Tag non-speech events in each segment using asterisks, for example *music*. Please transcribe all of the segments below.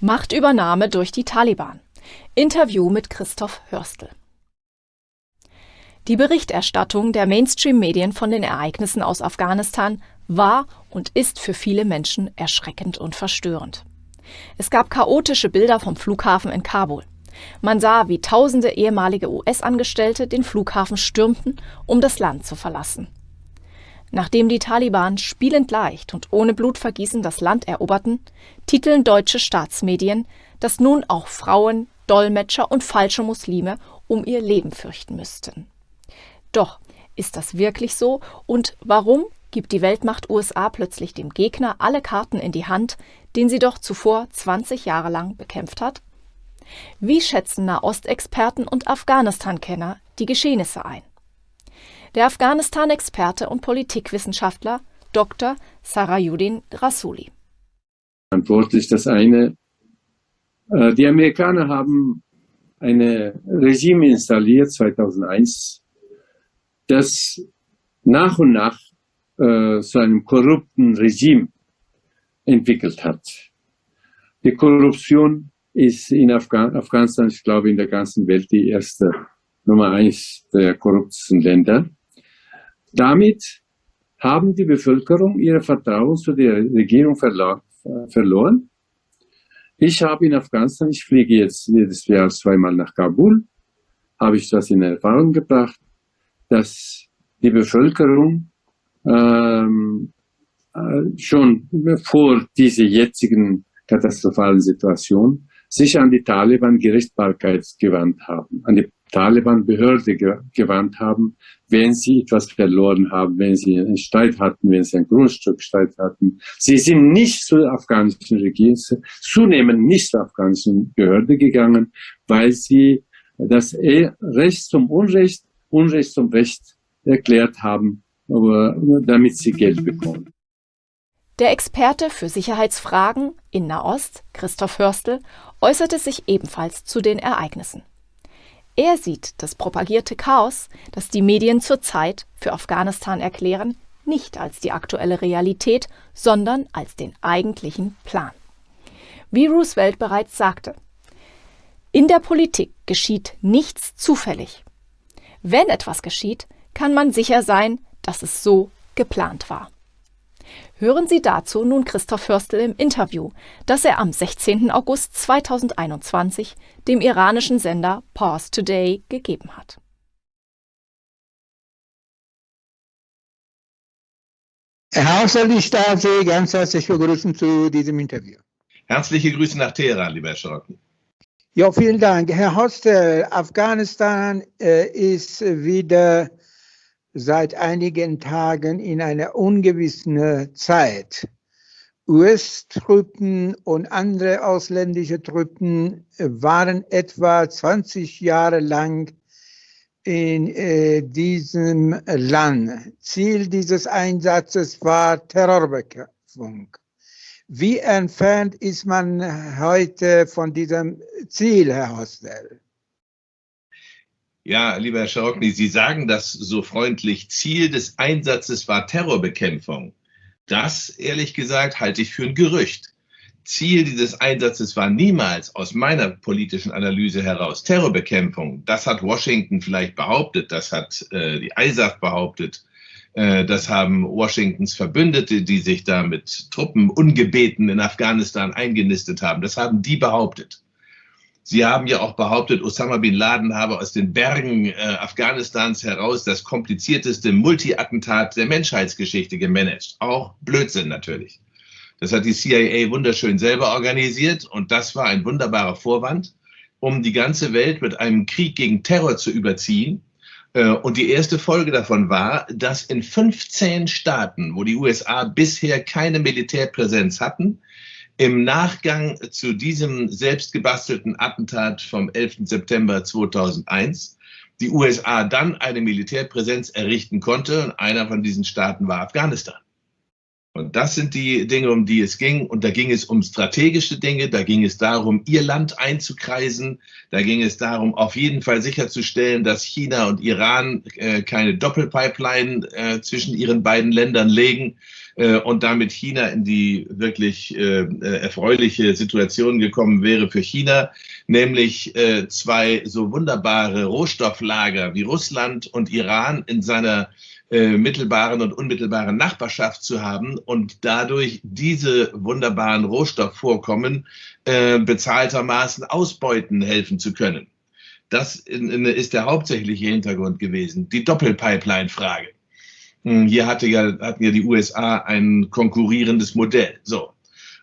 Machtübernahme durch die Taliban. Interview mit Christoph Hörstel. Die Berichterstattung der Mainstream-Medien von den Ereignissen aus Afghanistan war und ist für viele Menschen erschreckend und verstörend. Es gab chaotische Bilder vom Flughafen in Kabul. Man sah, wie tausende ehemalige US-Angestellte den Flughafen stürmten, um das Land zu verlassen. Nachdem die Taliban spielend leicht und ohne Blutvergießen das Land eroberten, titeln deutsche Staatsmedien, dass nun auch Frauen, Dolmetscher und falsche Muslime um ihr Leben fürchten müssten. Doch ist das wirklich so und warum gibt die Weltmacht USA plötzlich dem Gegner alle Karten in die Hand, den sie doch zuvor 20 Jahre lang bekämpft hat? Wie schätzen Nahostexperten und Afghanistan-Kenner die Geschehnisse ein? Der Afghanistan-Experte und Politikwissenschaftler Dr. Sarayuddin Rasuli. Antwort ist das eine. Äh, die Amerikaner haben ein Regime installiert 2001, das nach und nach äh, zu einem korrupten Regime entwickelt hat. Die Korruption ist in Afghan Afghanistan, ich glaube, in der ganzen Welt die erste Nummer eins der korruptesten Länder. Damit haben die Bevölkerung ihre Vertrauen zu der Regierung verlo verloren. Ich habe in Afghanistan, ich fliege jetzt jedes Jahr zweimal nach Kabul, habe ich das in Erfahrung gebracht, dass die Bevölkerung ähm, äh, schon vor dieser jetzigen katastrophalen Situation sich an die Taliban Gerichtsbarkeit gewandt haben, an die Taliban-Behörde ge gewandt haben, wenn sie etwas verloren haben, wenn sie einen Streit hatten, wenn sie ein Grundstückstreit hatten. Sie sind nicht zur afghanischen Regierung, zunehmend nicht zur afghanischen Behörde gegangen, weil sie das e-, Recht zum Unrecht, Unrecht zum Recht erklärt haben, aber damit sie Geld bekommen. Der Experte für Sicherheitsfragen in Nahost, Christoph Hörstel, äußerte sich ebenfalls zu den Ereignissen. Er sieht das propagierte Chaos, das die Medien zurzeit für Afghanistan erklären, nicht als die aktuelle Realität, sondern als den eigentlichen Plan. Wie Roosevelt bereits sagte, in der Politik geschieht nichts zufällig. Wenn etwas geschieht, kann man sicher sein, dass es so geplant war. Hören Sie dazu nun Christoph Hörstel im Interview, das er am 16. August 2021 dem iranischen Sender Pause Today gegeben hat. Herr Hörstel, ich darf Sie ganz herzlich begrüßen zu diesem Interview. Herzliche Grüße nach Teheran, lieber Herr Schrocken. Ja, vielen Dank. Herr Hostel, Afghanistan äh, ist wieder seit einigen Tagen in einer ungewissen Zeit. US-Truppen und andere ausländische Truppen waren etwa 20 Jahre lang in äh, diesem Land. Ziel dieses Einsatzes war Terrorbekämpfung. Wie entfernt ist man heute von diesem Ziel, Herr Hostel? Ja, lieber Herr Scharockny, Sie sagen das so freundlich. Ziel des Einsatzes war Terrorbekämpfung. Das, ehrlich gesagt, halte ich für ein Gerücht. Ziel dieses Einsatzes war niemals aus meiner politischen Analyse heraus Terrorbekämpfung. Das hat Washington vielleicht behauptet, das hat äh, die ISAF behauptet, äh, das haben Washingtons Verbündete, die sich da mit Truppen ungebeten in Afghanistan eingenistet haben, das haben die behauptet. Sie haben ja auch behauptet, Osama bin Laden habe aus den Bergen äh, Afghanistans heraus das komplizierteste Multi-Attentat der Menschheitsgeschichte gemanagt. Auch Blödsinn natürlich. Das hat die CIA wunderschön selber organisiert und das war ein wunderbarer Vorwand, um die ganze Welt mit einem Krieg gegen Terror zu überziehen. Äh, und die erste Folge davon war, dass in 15 Staaten, wo die USA bisher keine Militärpräsenz hatten, im Nachgang zu diesem selbstgebastelten Attentat vom 11. September 2001 die USA dann eine Militärpräsenz errichten konnte. Und einer von diesen Staaten war Afghanistan. Und das sind die Dinge, um die es ging. Und da ging es um strategische Dinge, da ging es darum, ihr Land einzukreisen, da ging es darum, auf jeden Fall sicherzustellen, dass China und Iran äh, keine Doppelpipeline äh, zwischen ihren beiden Ländern legen äh, und damit China in die wirklich äh, äh, erfreuliche Situation gekommen wäre für China, nämlich äh, zwei so wunderbare Rohstofflager wie Russland und Iran in seiner äh, mittelbaren und unmittelbaren Nachbarschaft zu haben und dadurch diese wunderbaren Rohstoffvorkommen bezahltermaßen ausbeuten helfen zu können. Das ist der hauptsächliche Hintergrund gewesen, die Doppelpipeline-Frage. Hm, hier hatte ja, hatten ja die USA ein konkurrierendes Modell. So.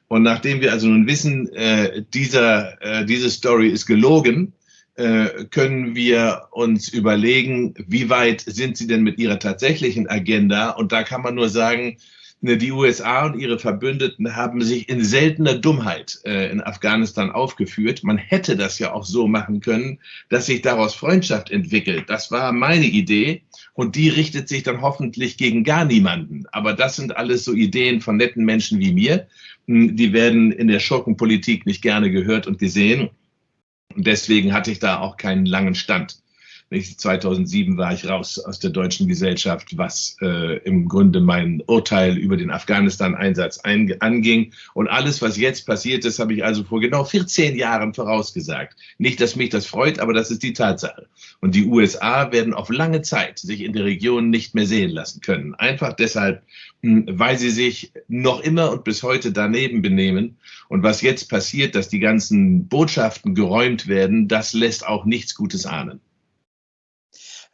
Und nachdem wir also nun wissen, äh, dieser, äh, diese Story ist gelogen, äh, können wir uns überlegen, wie weit sind sie denn mit ihrer tatsächlichen Agenda? Und da kann man nur sagen, ne, die USA und ihre Verbündeten haben sich in seltener Dummheit äh, in Afghanistan aufgeführt. Man hätte das ja auch so machen können, dass sich daraus Freundschaft entwickelt. Das war meine Idee und die richtet sich dann hoffentlich gegen gar niemanden. Aber das sind alles so Ideen von netten Menschen wie mir. Hm, die werden in der Schurkenpolitik nicht gerne gehört und gesehen. Und deswegen hatte ich da auch keinen langen Stand. 2007 war ich raus aus der deutschen Gesellschaft, was äh, im Grunde mein Urteil über den Afghanistan-Einsatz anging. Und alles, was jetzt passiert ist, habe ich also vor genau 14 Jahren vorausgesagt. Nicht, dass mich das freut, aber das ist die Tatsache. Und die USA werden auf lange Zeit sich in der Region nicht mehr sehen lassen können. Einfach deshalb, hm, weil sie sich noch immer und bis heute daneben benehmen. Und was jetzt passiert, dass die ganzen Botschaften geräumt werden, das lässt auch nichts Gutes ahnen.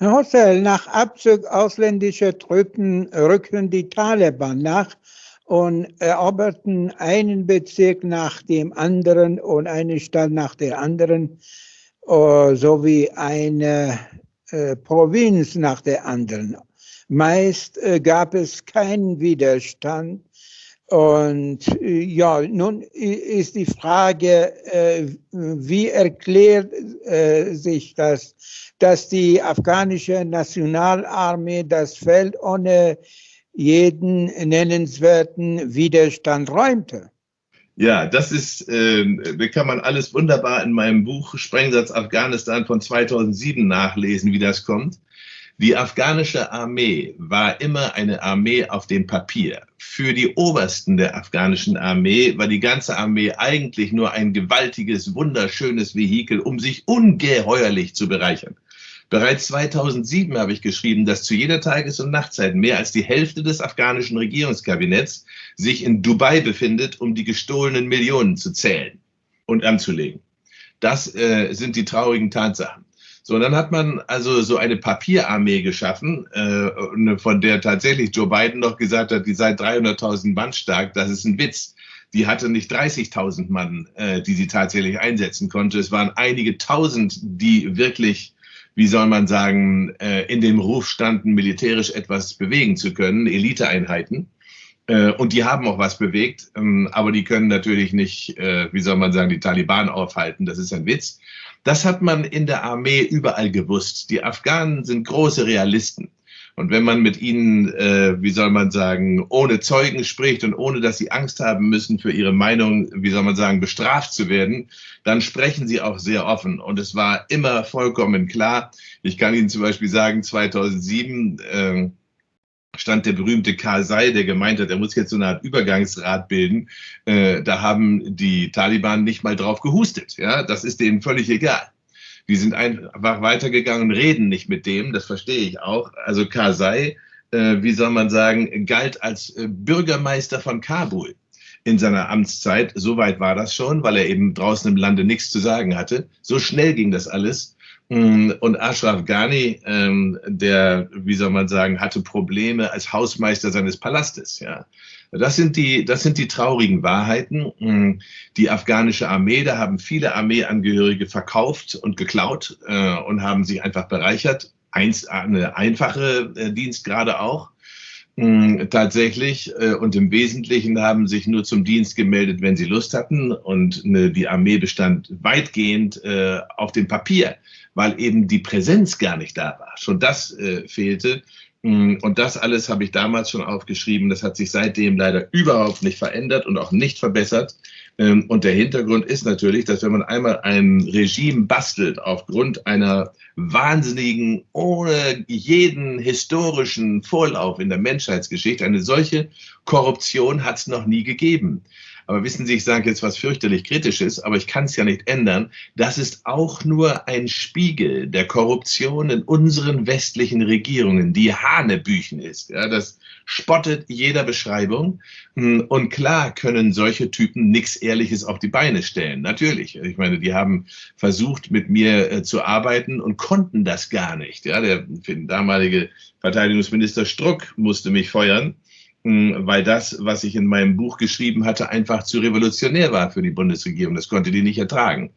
Hossel, nach Abzug ausländischer Truppen rücken die Taliban nach und eroberten einen Bezirk nach dem anderen und eine Stadt nach der anderen, äh, sowie eine äh, Provinz nach der anderen. Meist äh, gab es keinen Widerstand. Und äh, ja, nun ist die Frage, äh, wie erklärt äh, sich das, dass die afghanische Nationalarmee das Feld ohne jeden nennenswerten Widerstand räumte? Ja, das ist, äh, kann man alles wunderbar in meinem Buch Sprengsatz Afghanistan von 2007 nachlesen, wie das kommt. Die afghanische Armee war immer eine Armee auf dem Papier. Für die Obersten der afghanischen Armee war die ganze Armee eigentlich nur ein gewaltiges, wunderschönes Vehikel, um sich ungeheuerlich zu bereichern. Bereits 2007 habe ich geschrieben, dass zu jeder Tages- und Nachtzeit mehr als die Hälfte des afghanischen Regierungskabinetts sich in Dubai befindet, um die gestohlenen Millionen zu zählen und anzulegen. Das äh, sind die traurigen Tatsachen. So, und dann hat man also so eine Papierarmee geschaffen, äh, von der tatsächlich Joe Biden noch gesagt hat, die sei 300.000 Mann stark. Das ist ein Witz. Die hatte nicht 30.000 Mann, äh, die sie tatsächlich einsetzen konnte. Es waren einige Tausend, die wirklich wie soll man sagen, äh, in dem Ruf standen, militärisch etwas bewegen zu können, Eliteeinheiten. Äh, und die haben auch was bewegt, ähm, aber die können natürlich nicht, äh, wie soll man sagen, die Taliban aufhalten. Das ist ein Witz. Das hat man in der Armee überall gewusst. Die Afghanen sind große Realisten. Und wenn man mit ihnen, äh, wie soll man sagen, ohne Zeugen spricht und ohne, dass sie Angst haben müssen, für ihre Meinung, wie soll man sagen, bestraft zu werden, dann sprechen sie auch sehr offen. Und es war immer vollkommen klar. Ich kann Ihnen zum Beispiel sagen, 2007 äh, stand der berühmte Karzai, der gemeint hat, er muss jetzt so eine Art Übergangsrat bilden. Äh, da haben die Taliban nicht mal drauf gehustet. Ja, das ist denen völlig egal. Die sind einfach weitergegangen, reden nicht mit dem, das verstehe ich auch. Also Karzai, äh, wie soll man sagen, galt als äh, Bürgermeister von Kabul in seiner Amtszeit. Soweit war das schon, weil er eben draußen im Lande nichts zu sagen hatte. So schnell ging das alles. Mm, und Ashraf Ghani, ähm, der, wie soll man sagen, hatte Probleme als Hausmeister seines Palastes. Ja. Das sind die, das sind die traurigen Wahrheiten. Mm, die afghanische Armee, da haben viele Armeeangehörige verkauft und geklaut äh, und haben sich einfach bereichert. Eins, eine einfache äh, Dienstgrade auch. Mm, tatsächlich äh, und im Wesentlichen haben sich nur zum Dienst gemeldet, wenn sie Lust hatten. Und ne, die Armee bestand weitgehend äh, auf dem Papier, weil eben die Präsenz gar nicht da war. Schon das äh, fehlte. Mm, und das alles habe ich damals schon aufgeschrieben. Das hat sich seitdem leider überhaupt nicht verändert und auch nicht verbessert. Ähm, und der Hintergrund ist natürlich, dass wenn man einmal ein Regime bastelt aufgrund einer wahnsinnigen, ohne jeden historischen Vorlauf in der Menschheitsgeschichte, eine solche Korruption hat es noch nie gegeben. Aber wissen Sie, ich sage jetzt was fürchterlich Kritisches, aber ich kann es ja nicht ändern. Das ist auch nur ein Spiegel der Korruption in unseren westlichen Regierungen, die Hanebüchen ist. Ja, das spottet jeder Beschreibung. Hm, und klar können solche Typen nichts Ehrliches auf die Beine stellen. Natürlich. Ich meine, die haben versucht, mit mir äh, zu arbeiten und konnten das gar nicht. Ja, der damalige Verteidigungsminister Struck musste mich feuern weil das, was ich in meinem Buch geschrieben hatte, einfach zu revolutionär war für die Bundesregierung. Das konnte die nicht ertragen.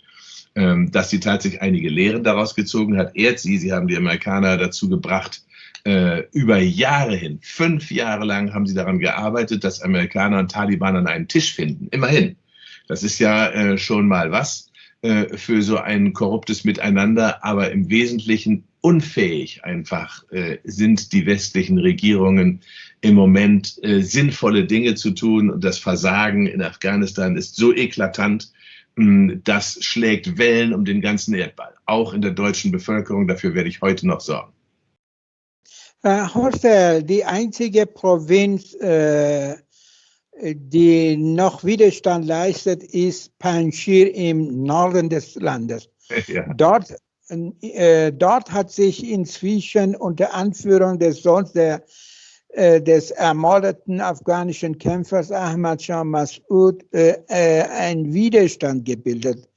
Ähm, dass sie tatsächlich einige Lehren daraus gezogen hat, ehrt sie. Sie haben die Amerikaner dazu gebracht, äh, über Jahre hin, fünf Jahre lang haben sie daran gearbeitet, dass Amerikaner und Taliban an einen Tisch finden. Immerhin. Das ist ja äh, schon mal was äh, für so ein korruptes Miteinander, aber im Wesentlichen unfähig einfach sind die westlichen Regierungen im Moment äh, sinnvolle Dinge zu tun. Und das Versagen in Afghanistan ist so eklatant, mh, hm, das schlägt Wellen um den ganzen Erdball, auch in der deutschen Bevölkerung. Dafür werde ich heute noch sorgen. Herr äh, Horstel, die einzige Provinz, äh, die noch Widerstand leistet, ist Panjshir im Norden des Landes. *laughs* Ja. Dort, äh, dort hat sich inzwischen unter Anführung des Sohns der äh, des ermordeten afghanischen Kämpfers Ahmad Shah Massoud äh, äh, ein Widerstand gebildet.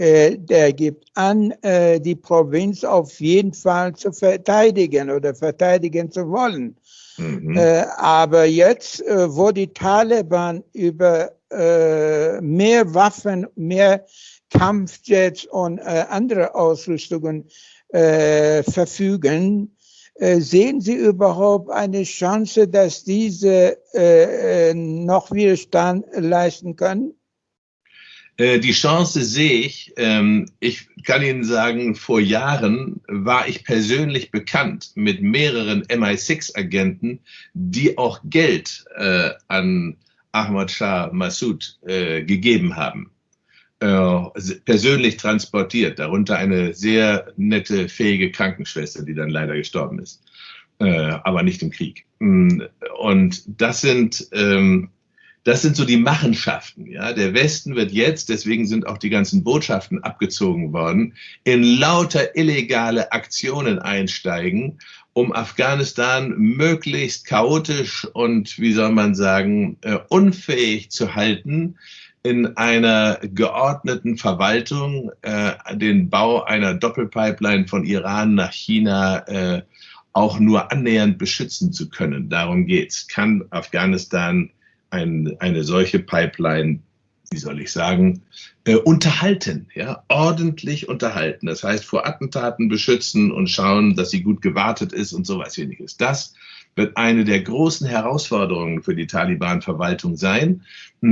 Der gibt an, die Provinz auf jeden Fall zu verteidigen oder verteidigen zu wollen. Mhm. Aber jetzt, wo die Taliban über mehr Waffen, mehr Kampfjets und andere Ausrüstungen verfügen, äh, sehen Sie überhaupt eine Chance, dass diese äh, äh, noch Widerstand leisten können? Die Chance sehe ich. Ähm, ich kann Ihnen sagen, vor Jahren war ich persönlich bekannt mit mehreren MI6-Agenten, die auch Geld an Ahmad Shah Massoud gegeben haben. Äh, persönlich transportiert, darunter eine sehr nette, fähige Krankenschwester, die dann leider gestorben ist, äh, aber nicht im Krieg. Mm, und das sind, ähm, das sind so die Machenschaften. Ja? Der Westen wird jetzt, deswegen sind auch die ganzen Botschaften abgezogen worden, in lauter illegale Aktionen einsteigen, um Afghanistan möglichst chaotisch und, wie soll man sagen, äh, unfähig zu halten, in einer geordneten Verwaltung äh, den Bau einer Doppelpipeline von Iran nach China äh, auch nur annähernd beschützen zu können. Darum geht's. Kann Afghanistan ein, eine solche Pipeline, wie soll ich sagen, äh, unterhalten, ja, ordentlich unterhalten. Das heißt, vor Attentaten beschützen und schauen, dass sie gut gewartet ist und sowas ähnliches. Das wird eine der großen Herausforderungen für die Taliban-Verwaltung sein.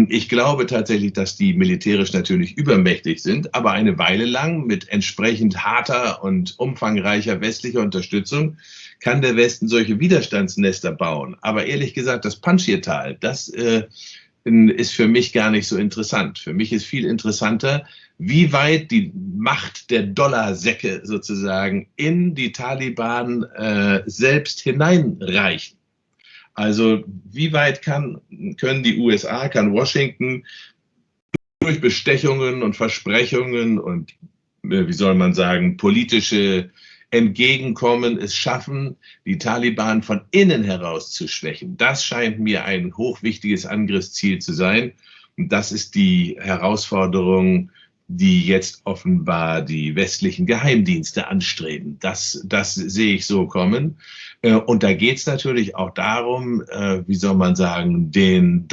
Ich glaube tatsächlich, dass die militärisch natürlich übermächtig sind, aber eine Weile lang mit entsprechend harter und umfangreicher westlicher Unterstützung kann der Westen solche Widerstandsnester bauen. Aber ehrlich gesagt, das Panjshir-Tal, das äh, ist für mich gar nicht so interessant. Für mich ist viel interessanter, wie weit die Macht der Dollarsäcke sozusagen in die Taliban äh, selbst hineinreichen. Also wie weit kann, können die USA, kann Washington durch Bestechungen und Versprechungen und, äh, wie soll man sagen, politische Entgegenkommen es schaffen, die Taliban von innen heraus zu schwächen. Das scheint mir ein hochwichtiges Angriffsziel zu sein. Und das ist die Herausforderung, die jetzt offenbar die westlichen Geheimdienste anstreben. Das, das sehe ich so kommen. Äh, und da geht es natürlich auch darum, äh, wie soll man sagen, den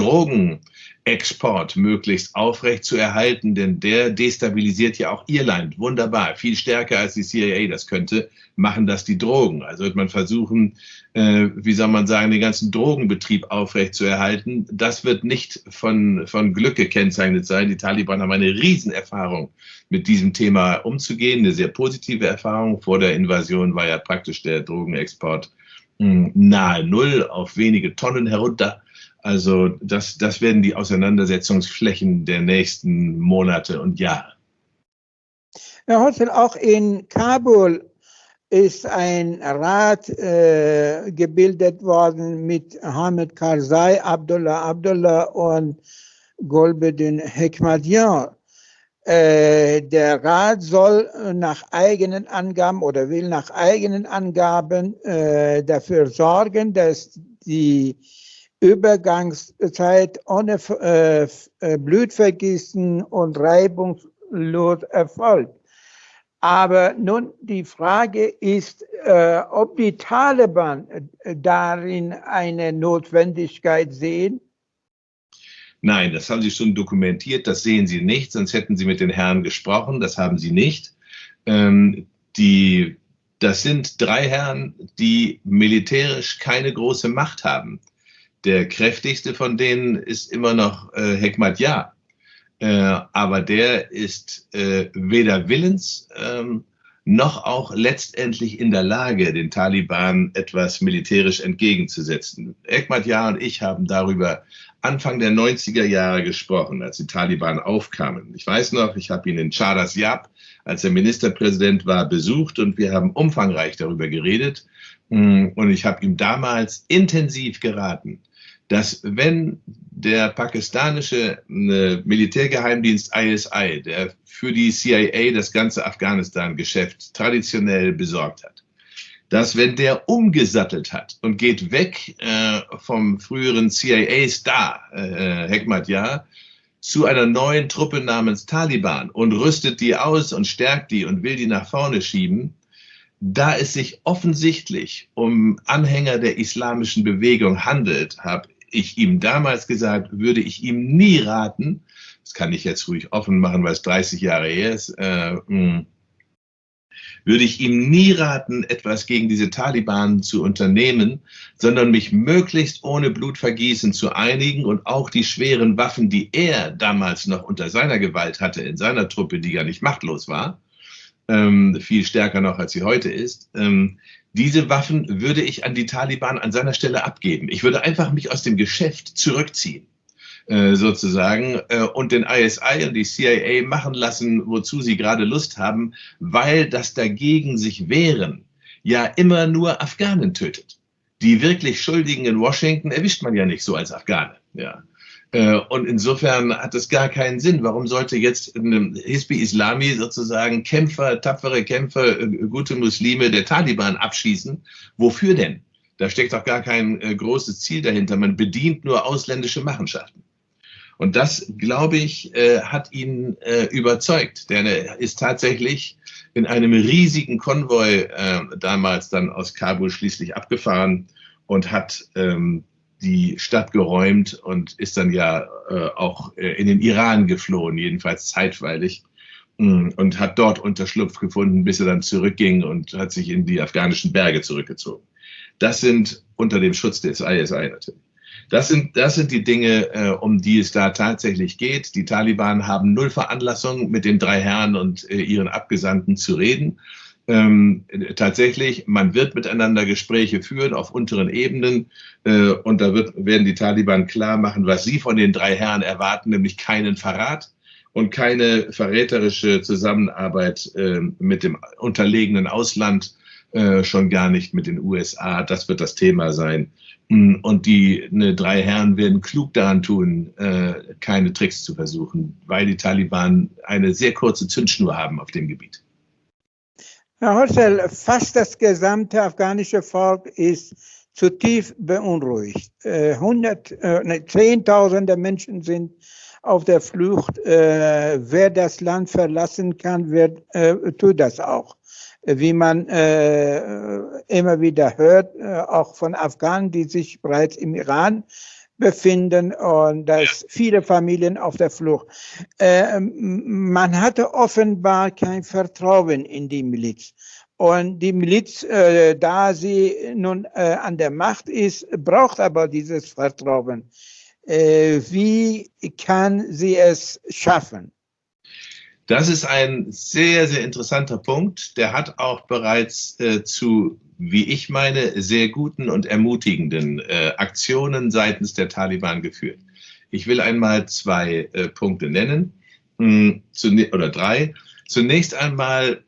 Drogenexport möglichst aufrecht zu erhalten, denn der destabilisiert ja auch Irland. Wunderbar, viel stärker als die CIA das könnte, machen das die Drogen. Also wird man versuchen, äh, wie soll man sagen, den ganzen Drogenbetrieb aufrecht zu erhalten. Das wird nicht von, von Glück gekennzeichnet sein. Die Taliban haben eine Riesenerfahrung mit diesem Thema umzugehen, eine sehr positive Erfahrung. Vor der Invasion war ja praktisch der Drogenexport hm, nahe Null auf wenige Tonnen herunter. Also das, das werden die Auseinandersetzungsflächen der nächsten Monate und Jahre. Herr Hotzel, auch in Kabul ist ein Rat äh, gebildet worden mit Hamid Karzai, Abdullah Abdullah und Golbedin Hekmatian. Äh, der Rat soll nach eigenen Angaben oder will nach eigenen Angaben äh, dafür sorgen, dass die Übergangszeit ohne äh, äh Blutvergießen und reibungslos erfolgt. Aber nun die Frage ist, äh, ob die Taliban äh, darin eine Notwendigkeit sehen. Nein, das haben Sie schon dokumentiert, das sehen Sie nicht, sonst hätten Sie mit den Herren gesprochen, das haben Sie nicht. Ähm, die, das sind drei Herren, die militärisch keine große Macht haben. Der kräftigste von denen ist immer noch äh, Hekmat Yah äh, aber der ist äh, weder willens ähm, noch auch letztendlich in der Lage, den Taliban etwas militärisch entgegenzusetzen. Ekmat Yar und ich haben darüber Anfang der 90er Jahre gesprochen, als die Taliban aufkamen. Ich weiß noch, ich habe ihn in Charas Yab, als er Ministerpräsident war, besucht und wir haben umfangreich darüber geredet. Mm, und ich habe ihm damals intensiv geraten, dass wenn der pakistanische äh, Militärgeheimdienst ISI, der für die CIA das ganze Afghanistan-Geschäft traditionell besorgt hat, dass wenn der umgesattelt hat und geht weg äh, vom früheren CIA-Star äh, Hekmat Yar zu einer neuen Truppe namens Taliban und rüstet die aus und stärkt die und will die nach vorne schieben, da es sich offensichtlich um Anhänger der islamischen Bewegung handelt, habe ich ihm damals gesagt, würde ich ihm nie raten, das kann ich jetzt ruhig offen machen, weil es 30 Jahre her ist, äh, hm, würde ich ihm nie raten, etwas gegen diese Taliban zu unternehmen, sondern mich möglichst ohne Blutvergießen zu einigen und auch die schweren Waffen, die er damals noch unter seiner Gewalt hatte, in seiner Truppe, die gar nicht machtlos war, ähm, viel stärker noch als sie heute ist, ähm, diese Waffen würde ich an die Taliban an seiner Stelle abgeben. Ich würde einfach mich aus dem Geschäft zurückziehen, äh, sozusagen, äh, und den ISI und die CIA machen lassen, wozu sie gerade Lust haben, weil das dagegen sich wehren ja immer nur Afghanen tötet. Die wirklich Schuldigen in Washington erwischt man ja nicht so als Afghane. Ja. Äh, und insofern hat es gar keinen Sinn. Warum sollte jetzt Hisbi Islami sozusagen Kämpfer, tapfere Kämpfer, äh, gute Muslime der Taliban abschießen? Wofür denn? Da steckt doch gar kein äh, großes Ziel dahinter. Man bedient nur ausländische Machenschaften. Und das, glaube ich, hat ihn überzeugt. Denn er ist tatsächlich in einem riesigen Konvoi damals dann aus Kabul schließlich abgefahren und hat ähm, die Stadt geräumt und ist dann ja äh, auch äh, in den Iran geflohen, jedenfalls zeitweilig, mh, mm, und hat dort Unterschlupf gefunden, bis er dann zurückging und hat sich in die afghanischen Berge zurückgezogen. Das sind unter dem Schutz des ISI natürlich. Das sind, das sind die Dinge, äh, um die es da tatsächlich geht. Die Taliban haben null Veranlassung, mit den drei Herren und äh, ihren Abgesandten zu reden ähm, tatsächlich, man wird miteinander Gespräche führen auf unteren Ebenen äh, und da wird, werden die Taliban klar machen, was sie von den drei Herren erwarten, nämlich keinen Verrat und keine verräterische Zusammenarbeit äh, mit dem unterlegenen Ausland, äh, schon gar nicht mit den USA. Das wird das Thema sein. Mm, und die ne, drei Herren werden klug daran tun, äh, keine Tricks zu versuchen, weil die Taliban eine sehr kurze Zündschnur haben auf dem Gebiet. Herr Hossel, fast das gesamte afghanische Volk ist zutiefst beunruhigt. Äh, hundert, äh, Zehntausende Menschen sind auf der Flucht. Äh, wer das Land verlassen kann, wird, äh, tut das auch. Wie man äh, immer wieder hört, äh, auch von Afghanen, die sich bereits im Iran befinden und da ist viele Familien auf der Flucht. Äh, man hatte offenbar kein Vertrauen in die Miliz. Und die Miliz, äh, da sie nun äh, an der Macht ist, braucht aber dieses Vertrauen. Äh, wie kann sie es schaffen? Das ist ein sehr, sehr interessanter Punkt. Der hat auch bereits äh, zu wie ich meine, sehr guten und ermutigenden äh, Aktionen seitens der Taliban geführt. Ich will einmal zwei äh, Punkte nennen, mh, hm, oder drei. Zunächst einmal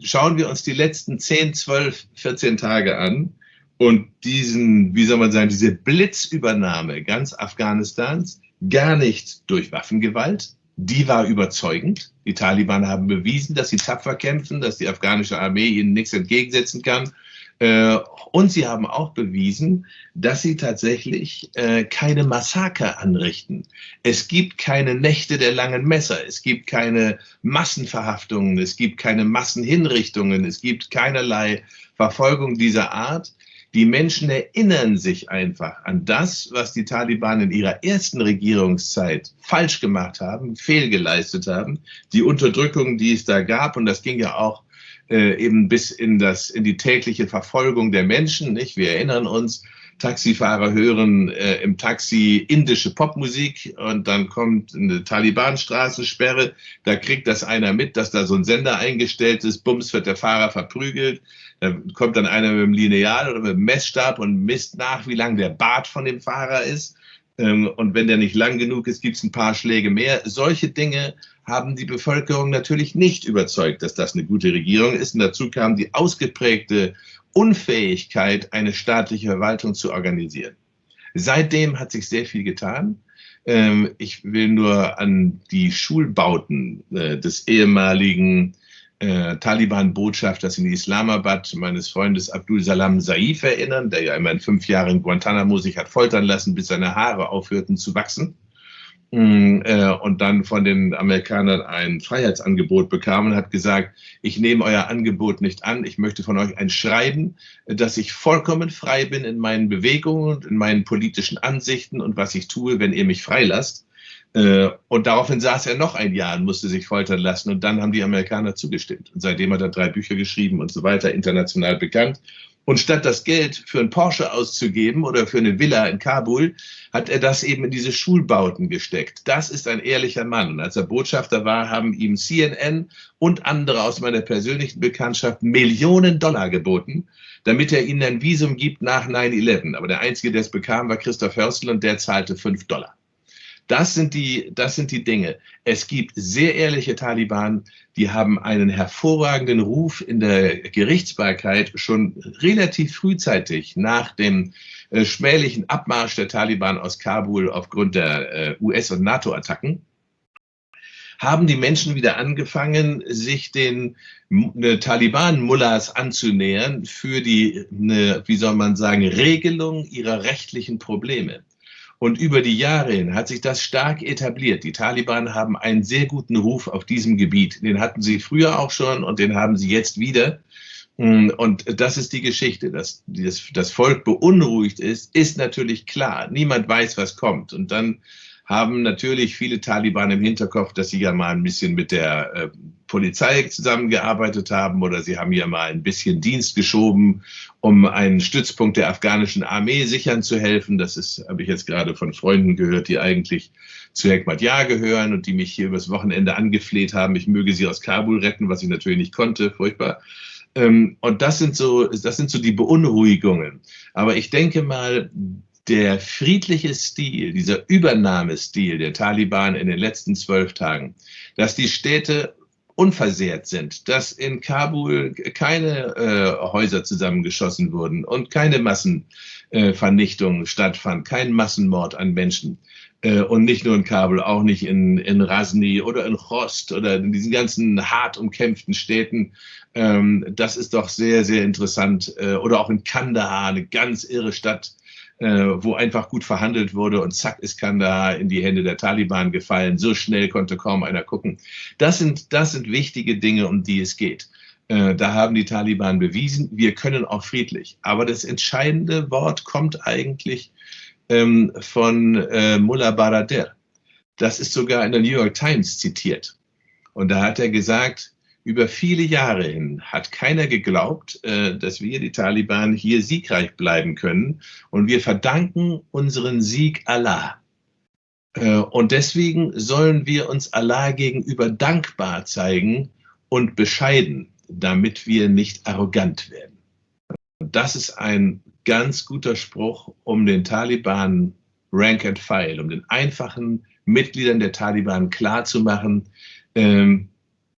schauen wir uns die letzten 10, 12, 14 Tage an und diesen, wie soll man sagen, diese Blitzübernahme ganz Afghanistans, gar nicht durch Waffengewalt, die war überzeugend. Die Taliban haben bewiesen, dass sie tapfer kämpfen, dass die afghanische Armee ihnen nichts entgegensetzen kann. Äh, und sie haben auch bewiesen, dass sie tatsächlich äh, keine Massaker anrichten. Es gibt keine Nächte der langen Messer, es gibt keine Massenverhaftungen, es gibt keine Massenhinrichtungen, es gibt keinerlei Verfolgung dieser Art. Die Menschen erinnern sich einfach an das, was die Taliban in ihrer ersten Regierungszeit falsch gemacht haben, fehlgeleistet haben, die Unterdrückung, die es da gab. Und das ging ja auch äh, eben bis in, das, in die tägliche Verfolgung der Menschen. Nicht? Wir erinnern uns, Taxifahrer hören äh, im Taxi indische Popmusik und dann kommt eine Taliban-Straßensperre. Da kriegt das einer mit, dass da so ein Sender eingestellt ist. Bums wird der Fahrer verprügelt. Da kommt dann einer mit dem Lineal oder mit dem Messstab und misst nach, wie lang der Bart von dem Fahrer ist. Ähm, und wenn der nicht lang genug ist, gibt es ein paar Schläge mehr. Solche Dinge haben die Bevölkerung natürlich nicht überzeugt, dass das eine gute Regierung ist. Und dazu kam die ausgeprägte Unfähigkeit, eine staatliche Verwaltung zu organisieren. Seitdem hat sich sehr viel getan. Ähm, ich will nur an die Schulbauten äh, des ehemaligen äh, Taliban-Botschafters in Islamabad, meines Freundes Abdul Salam Saif, erinnern, der ja immerhin fünf Jahre in Guantanamo sich hat foltern lassen, bis seine Haare aufhörten zu wachsen. Mm, äh, und dann von den Amerikanern ein Freiheitsangebot bekam und hat gesagt, ich nehme euer Angebot nicht an, ich möchte von euch ein Schreiben, dass ich vollkommen frei bin in meinen Bewegungen und in meinen politischen Ansichten und was ich tue, wenn ihr mich freilasst. Äh, und daraufhin saß er noch ein Jahr und musste sich foltern lassen. Und dann haben die Amerikaner zugestimmt. Und seitdem hat er drei Bücher geschrieben und so weiter, international bekannt. Und statt das Geld für einen Porsche auszugeben oder für eine Villa in Kabul, hat er das eben in diese Schulbauten gesteckt. Das ist ein ehrlicher Mann. Und als er Botschafter war, haben ihm CNN und andere aus meiner persönlichen Bekanntschaft Millionen Dollar geboten, damit er ihnen ein Visum gibt nach 9-11. Aber der Einzige, der es bekam, war Christoph Hörstel und der zahlte fünf Dollar. Das sind die, das sind die Dinge. Es gibt sehr ehrliche Taliban, die haben einen hervorragenden Ruf in der Gerichtsbarkeit schon relativ frühzeitig nach dem äh, schmählichen Abmarsch der Taliban aus Kabul aufgrund der äh, US- und NATO-Attacken haben die Menschen wieder angefangen, sich den ne, Taliban-Mullahs anzunähern für die, ne, wie soll man sagen, Regelung ihrer rechtlichen Probleme. Und über die Jahre hin hat sich das stark etabliert. Die Taliban haben einen sehr guten Ruf auf diesem Gebiet. Den hatten sie früher auch schon und den haben sie jetzt wieder. Und das ist die Geschichte. Dass das Volk beunruhigt ist, ist natürlich klar. Niemand weiß, was kommt. Und dann haben natürlich viele Taliban im Hinterkopf, dass sie ja mal ein bisschen mit der äh, Polizei zusammengearbeitet haben oder sie haben ja mal ein bisschen Dienst geschoben, um einen Stützpunkt der afghanischen Armee sichern zu helfen. Das ist, habe ich jetzt gerade von Freunden gehört, die eigentlich zu Hekmatyar gehören und die mich hier übers Wochenende angefleht haben, ich möge sie aus Kabul retten, was ich natürlich nicht konnte, furchtbar. Ähm, und das sind so, das sind so die Beunruhigungen. Aber ich denke mal, der friedliche Stil, dieser Übernahmestil der Taliban in den letzten zwölf Tagen, dass die Städte unversehrt sind, dass in Kabul keine äh, Häuser zusammengeschossen wurden und keine Massenvernichtung äh, stattfand, kein Massenmord an Menschen. Äh, und nicht nur in Kabul, auch nicht in, in Rasni oder in Khost oder in diesen ganzen hart umkämpften Städten. Ähm, das ist doch sehr, sehr interessant. Äh, oder auch in Kandahar, eine ganz irre Stadt, wo einfach gut verhandelt wurde und zack ist Kandahar in die Hände der Taliban gefallen. So schnell konnte kaum einer gucken. Das sind, das sind wichtige Dinge, um die es geht. Äh, da haben die Taliban bewiesen, wir können auch friedlich. Aber das entscheidende Wort kommt eigentlich ähm, von äh, Mullah Barader. Das ist sogar in der New York Times zitiert. Und da hat er gesagt, über viele Jahre hin hat keiner geglaubt, äh, dass wir, die Taliban, hier siegreich bleiben können. Und wir verdanken unseren Sieg Allah. Äh, und deswegen sollen wir uns Allah gegenüber dankbar zeigen und bescheiden, damit wir nicht arrogant werden. Das ist ein ganz guter Spruch, um den Taliban Rank and File, um den einfachen Mitgliedern der Taliban klarzumachen, ähm,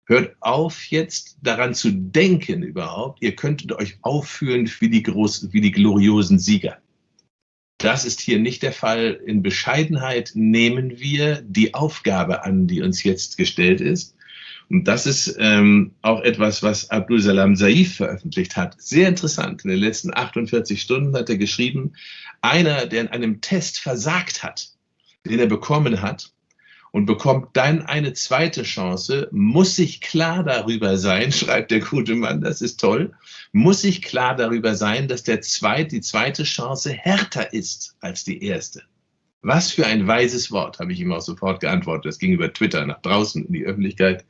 hört auf jetzt daran zu denken überhaupt, ihr könntet euch aufführen wie die, groß, wie die gloriosen Sieger. Das ist hier nicht der Fall. In Bescheidenheit nehmen wir die Aufgabe an, die uns jetzt gestellt ist. Und das ist ähm, auch etwas, was Abdul Salam Saif veröffentlicht hat. Sehr interessant. In den letzten 48 Stunden hat er geschrieben, einer, der in einem Test versagt hat, den er bekommen hat, und bekommt dann eine zweite Chance, muss sich klar darüber sein, *laughs* schreibt der gute Mann, das ist toll, muss sich klar darüber sein, dass der zweite, die zweite Chance härter ist als die erste. Was für ein weises Wort, habe ich ihm auch sofort geantwortet. Das ging über Twitter nach draußen in die Öffentlichkeit.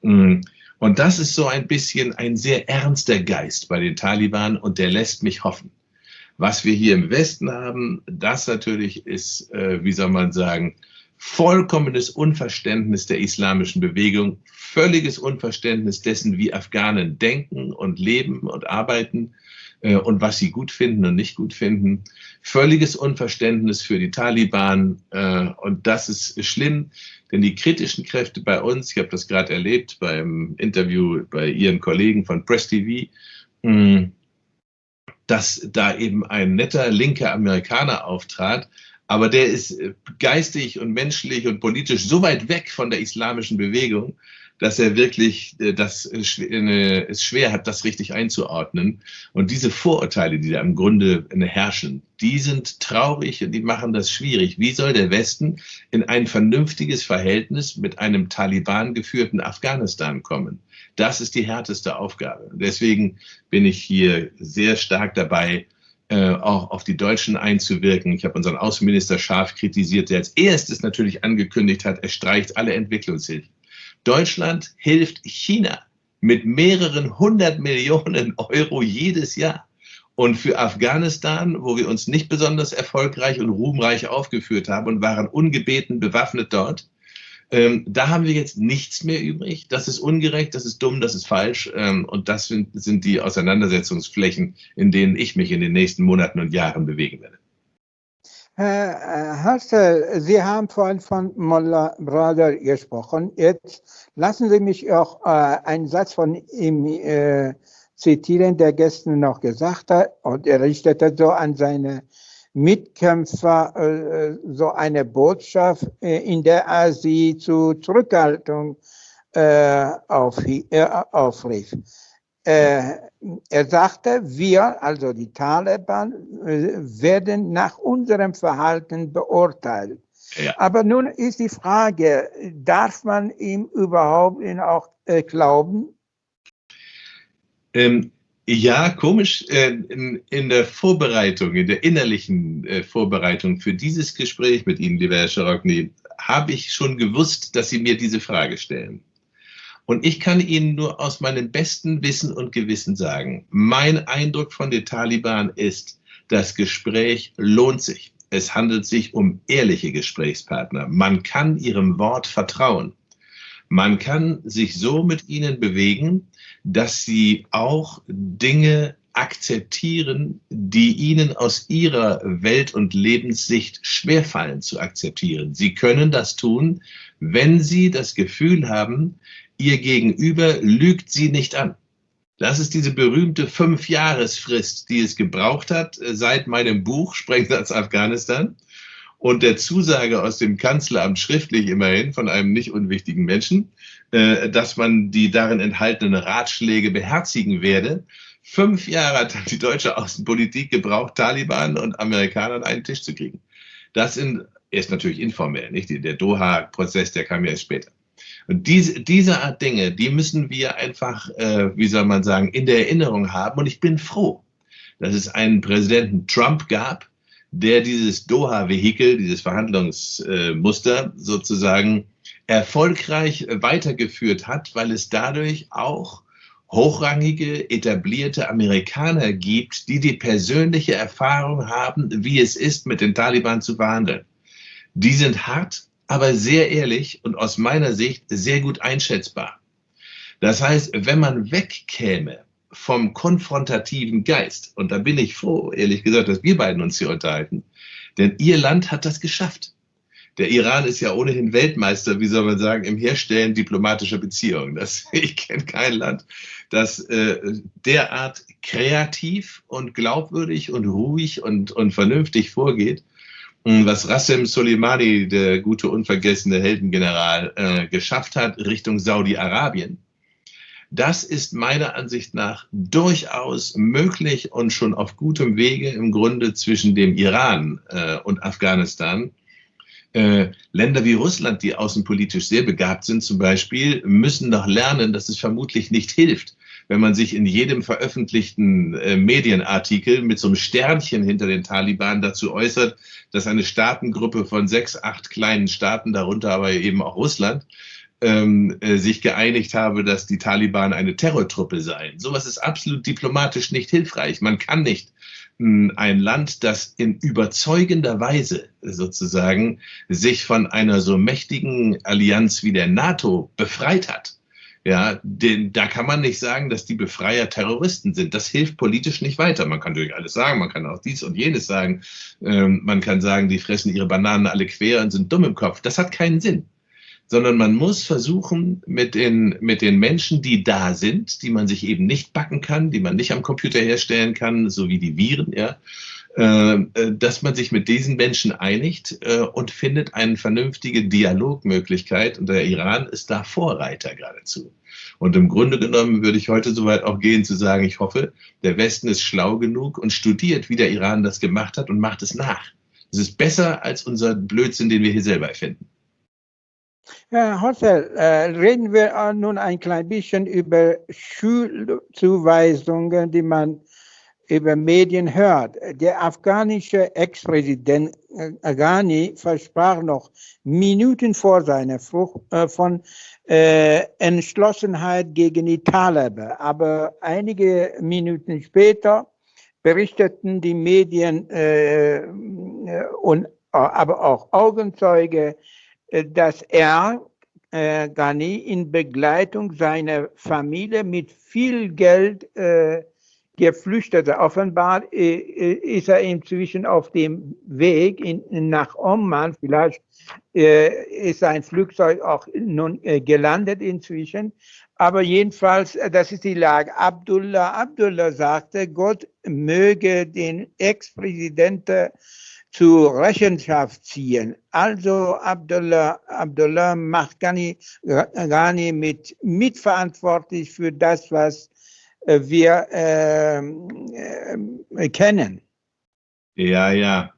Mm. Und das ist so ein bisschen ein sehr ernster Geist bei den Taliban und der lässt mich hoffen. Was wir hier im Westen haben, das natürlich ist, äh, wie soll man sagen, vollkommenes Unverständnis der islamischen Bewegung, völliges Unverständnis dessen, wie Afghanen denken und leben und arbeiten äh, und was sie gut finden und nicht gut finden, völliges Unverständnis für die Taliban äh, und das ist schlimm, denn die kritischen Kräfte bei uns, ich habe das gerade erlebt beim Interview bei Ihren Kollegen von Press TV, mh, dass da eben ein netter linker Amerikaner auftrat, aber der ist äh, geistig und menschlich und politisch so weit weg von der islamischen Bewegung, dass er wirklich äh, das äh, es schwer hat, das richtig einzuordnen. Und diese Vorurteile, die da im Grunde herrschen, die sind traurig und die machen das schwierig. Wie soll der Westen in ein vernünftiges Verhältnis mit einem Taliban geführten Afghanistan kommen? Das ist die härteste Aufgabe. Deswegen bin ich hier sehr stark dabei, äh, auch auf die Deutschen einzuwirken. Ich habe unseren Außenminister scharf kritisiert, der als erstes natürlich angekündigt hat, er streicht alle Entwicklungshilfen. Deutschland hilft China mit mehreren hundert Millionen Euro jedes Jahr. Und für Afghanistan, wo wir uns nicht besonders erfolgreich und ruhmreich aufgeführt haben und waren ungebeten bewaffnet dort, ähm, da haben wir jetzt nichts mehr übrig. Das ist ungerecht, das ist dumm, das ist falsch. Ähm, und das sind, sind die Auseinandersetzungsflächen, in denen ich mich in den nächsten Monaten und Jahren bewegen werde. Herr Hassel, Sie haben vorhin von Mullah Brother gesprochen. Jetzt lassen Sie mich auch äh, einen Satz von ihm äh, zitieren, der gestern noch gesagt hat, und er richtete so an seine Mitkämpfer äh, so eine Botschaft, äh, in der er sie zu Zurückhaltung äh, auf, äh, aufrief. Äh, er sagte, wir, also die Taliban, äh, werden nach unserem Verhalten beurteilt. Ja. Aber nun ist die Frage, darf man ihm überhaupt auch glauben? Ähm, ja, komisch. Äh, in, der Vorbereitung, in der innerlichen äh, Vorbereitung für dieses Gespräch mit Ihnen, lieber Herr Scharokny, habe ich schon gewusst, dass Sie mir diese Frage stellen. Und ich kann Ihnen nur aus meinem besten Wissen und Gewissen sagen, mein Eindruck von den Taliban ist, das Gespräch lohnt sich. Es handelt sich um ehrliche Gesprächspartner. Man kann ihrem Wort vertrauen. Man kann sich so mit ihnen bewegen, dass sie auch Dinge akzeptieren, die ihnen aus ihrer Welt- und Lebenssicht schwerfallen zu akzeptieren. Sie können das tun, wenn sie das Gefühl haben, ihr Gegenüber lügt sie nicht an. Das ist diese berühmte Fünfjahresfrist, die es gebraucht hat äh, seit meinem Buch Sprengsatz Afghanistan und der Zusage aus dem Kanzleramt schriftlich immerhin von einem nicht unwichtigen Menschen, dass man die darin enthaltenen Ratschläge beherzigen werde. Fünf Jahre hat die deutsche Außenpolitik gebraucht, Taliban und Amerikaner an einen Tisch zu kriegen. Das sind, ist natürlich informell, nicht? Der Doha-Prozess, der kam ja erst später. Und diese, diese Art Dinge, die müssen wir einfach, äh, wie soll man sagen, in der Erinnerung haben. Und ich bin froh, dass es einen Präsidenten Trump gab, der dieses Doha-Vehikel, dieses Verhandlungsmuster sozusagen erfolgreich weitergeführt hat, weil es dadurch auch hochrangige, etablierte Amerikaner gibt, die die persönliche Erfahrung haben, wie es ist, mit den Taliban zu verhandeln. Die sind hart, aber sehr ehrlich und aus meiner Sicht sehr gut einschätzbar. Das heißt, wenn man wegkäme vom konfrontativen Geist. Und da bin ich froh, ehrlich gesagt, dass wir beiden uns hier unterhalten. Denn ihr Land hat das geschafft. Der Iran ist ja ohnehin Weltmeister, wie soll man sagen, im Herstellen diplomatischer Beziehungen. Das, *laughs* ich kenne kein Land, das äh, derart kreativ und glaubwürdig und ruhig und, und vernünftig vorgeht. Was Rassem Soleimani, der gute, unvergessene Heldengeneral, äh, geschafft hat Richtung Saudi-Arabien, das ist meiner Ansicht nach durchaus möglich und schon auf gutem Wege im Grunde zwischen dem Iran äh, und Afghanistan. Äh, Länder wie Russland, die außenpolitisch sehr begabt sind zum Beispiel, müssen doch lernen, dass es vermutlich nicht hilft, wenn man sich in jedem veröffentlichten äh, Medienartikel mit so einem Sternchen hinter den Taliban dazu äußert, dass eine Staatengruppe von sechs, acht kleinen Staaten, darunter aber eben auch Russland, ähm, äh, sich geeinigt habe, dass die Taliban eine Terrortruppe seien. Sowas ist absolut diplomatisch nicht hilfreich. Man kann nicht ein Land, das in überzeugender Weise sozusagen sich von einer so mächtigen Allianz wie der NATO befreit hat, ja, den, da kann man nicht sagen, dass die Befreier Terroristen sind. Das hilft politisch nicht weiter. Man kann natürlich alles sagen, man kann auch dies und jenes sagen. Ähm, man kann sagen, die fressen ihre Bananen alle quer und sind dumm im Kopf. Das hat keinen Sinn sondern man muss versuchen, mit den, mit den Menschen, die da sind, die man sich eben nicht backen kann, die man nicht am Computer herstellen kann, so wie die Viren, ja, äh, äh, dass man sich mit diesen Menschen einigt äh, und findet eine vernünftige Dialogmöglichkeit. Und der Iran ist da Vorreiter geradezu. Und im Grunde genommen würde ich heute soweit auch gehen zu sagen, ich hoffe, der Westen ist schlau genug und studiert, wie der Iran das gemacht hat und macht es nach. Es ist besser als unser Blödsinn, den wir hier selber erfinden. Herr Hossel, äh, reden wir nun ein klein bisschen über Schulzuweisungen, die man über Medien hört. Der afghanische Ex-Präsident äh, Ghani versprach noch Minuten vor seiner Flucht äh, von äh, Entschlossenheit gegen die Taliban. Aber einige Minuten später berichteten die Medien äh, und aber auch Augenzeuge, äh, dass er äh, Ghani in Begleitung seiner Familie mit viel Geld äh, Geflüchtete. Offenbar äh, äh, ist er inzwischen auf dem Weg in, nach Oman. Vielleicht äh, ist sein Flugzeug auch nun äh, gelandet inzwischen. Aber jedenfalls, äh, das ist die Lage. Abdullah Abdullah sagte, Gott möge den Ex-Präsidenten zur Rechenschaft ziehen. Also Abdullah, Abdullah macht Ghani, Ghani mit, mitverantwortlich für das, was äh, wir äh, äh, kennen. Ja, ja.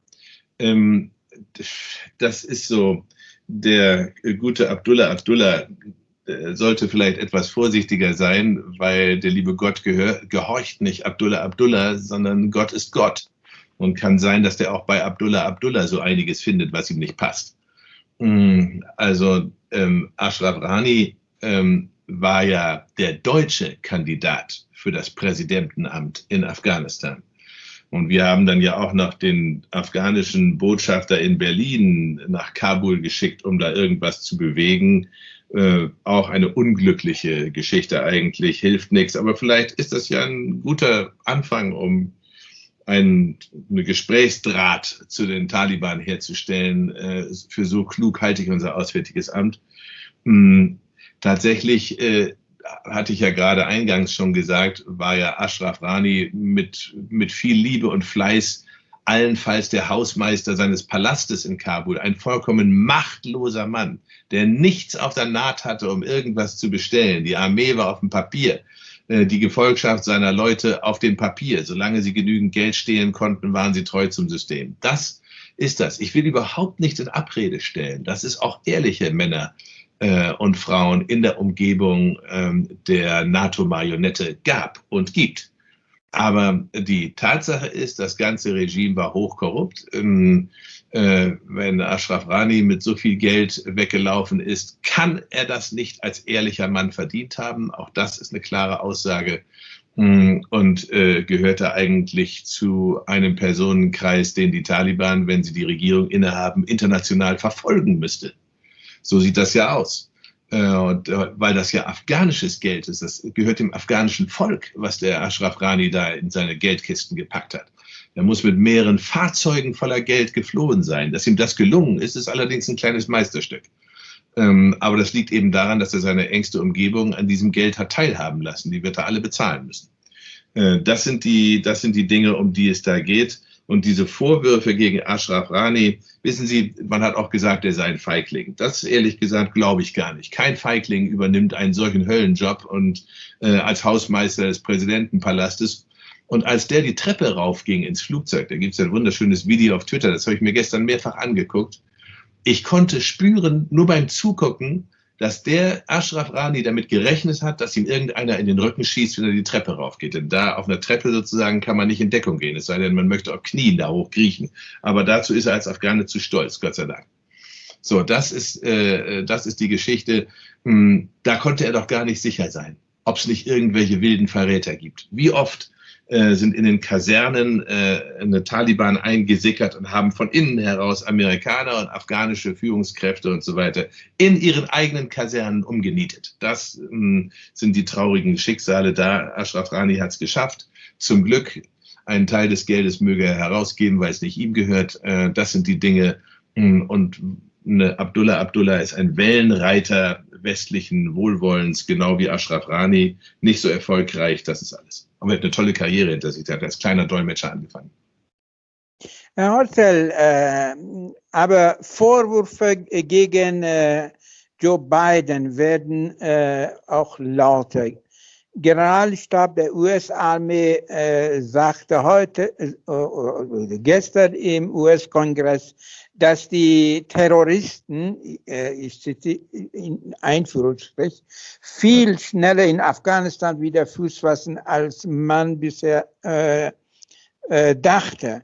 Ähm, das ist so. Der gute Abdullah Abdullah äh, sollte vielleicht etwas vorsichtiger sein, weil der liebe Gott gehör, gehorcht nicht Abdullah Abdullah, sondern Gott ist Gott. Und kann sein, dass der auch bei Abdullah Abdullah so einiges findet, was ihm nicht passt. Mm, also ähm, Ashraf Rani ähm, war ja der deutsche Kandidat für das Präsidentenamt in Afghanistan. Und wir haben dann ja auch noch den afghanischen Botschafter in Berlin nach Kabul geschickt, um da irgendwas zu bewegen. Äh, auch eine unglückliche Geschichte eigentlich, hilft nichts. Aber vielleicht ist das ja ein guter Anfang, um ein, eine Gesprächsdraht zu den Taliban herzustellen. Äh, für so klug halte ich unser Auswärtiges Amt. Hm, tatsächlich äh, hatte ich ja gerade eingangs schon gesagt, war ja Ashraf Rani mit, mit viel Liebe und Fleiß allenfalls der Hausmeister seines Palastes in Kabul, ein vollkommen machtloser Mann, der nichts auf der Naht hatte, um irgendwas zu bestellen. Die Armee war auf dem Papier. Äh, die Gefolgschaft seiner Leute auf dem Papier. Solange sie genügend Geld stehlen konnten, waren sie treu zum System. Das ist das. Ich will überhaupt nichts in Abrede stellen. Das ist auch ehrliche Männer äh, und Frauen in der Umgebung ähm, der NATO-Marionette gab und gibt. Aber die Tatsache ist, das ganze Regime war hochkorrupt. Ähm, äh, wenn Ashraf Rani mit so viel Geld weggelaufen ist, kann er das nicht als ehrlicher Mann verdient haben. Auch das ist eine klare Aussage mm, und äh, gehörte eigentlich zu einem Personenkreis, den die Taliban, wenn sie die Regierung innehaben, international verfolgen müsste. So sieht das ja aus. äh, und, äh, weil das ja afghanisches Geld ist. Das gehört dem afghanischen Volk, was der Ashraf Rani da in seine Geldkisten gepackt hat. Er muss mit mehreren Fahrzeugen voller Geld geflohen sein. Dass ihm das gelungen ist, ist allerdings ein kleines Meisterstück. Ähm, aber das liegt eben daran, dass er seine engste Umgebung an diesem Geld hat teilhaben lassen. Die wird er alle bezahlen müssen. Äh, das, sind die, das sind die Dinge, um die es da geht. Und diese Vorwürfe gegen Ashraf Rani, wissen Sie, man hat auch gesagt, er sei ein Feigling. Das ehrlich gesagt glaube ich gar nicht. Kein Feigling übernimmt einen solchen Höllenjob und äh, als Hausmeister des Präsidentenpalastes. Und als der die Treppe raufging ins Flugzeug, da gibt es ein wunderschönes Video auf Twitter, das habe ich mir gestern mehrfach angeguckt. Ich konnte spüren, nur beim Zugucken, dass der Ashraf Rani damit gerechnet hat, dass ihm irgendeiner in den Rücken schießt, wenn er die Treppe raufgeht. Denn da auf einer Treppe sozusagen kann man nicht in Deckung gehen, es sei denn, man möchte auf Knien da hochkriechen. Aber dazu ist er als Afghane zu stolz, Gott sei Dank. So, das ist, äh, das ist die Geschichte. Hm, da konnte er doch gar nicht sicher sein, ob es nicht irgendwelche wilden Verräter gibt. Wie oft äh, sind in den Kasernen äh, eine Taliban eingesickert und haben von innen heraus Amerikaner und afghanische Führungskräfte und so weiter in ihren eigenen Kasernen umgenietet. Das äh, sind die traurigen Schicksale da. Ashraf Rani hat es geschafft. Zum Glück einen Teil des Geldes möge er herausgeben, weil es nicht ihm gehört. Äh, das sind die Dinge. Hm, und eine Abdullah Abdullah ist ein Wellenreiter westlichen Wohlwollens, genau wie Ashraf Rani. Nicht so erfolgreich, das ist alles. Aber er eine tolle Karriere hinter sich. Er hat als kleiner Dolmetscher angefangen. Herr Hortel, äh, aber Vorwürfe gegen äh, Joe Biden werden äh, auch lauter. Generalstab der US-Armee äh, sagte heute, äh, äh, gestern im US-Kongress, dass die Terroristen, äh, ich zitiere in Einführungsstrich, viel schneller in Afghanistan wieder Fuß fassen, als man bisher äh, äh, dachte.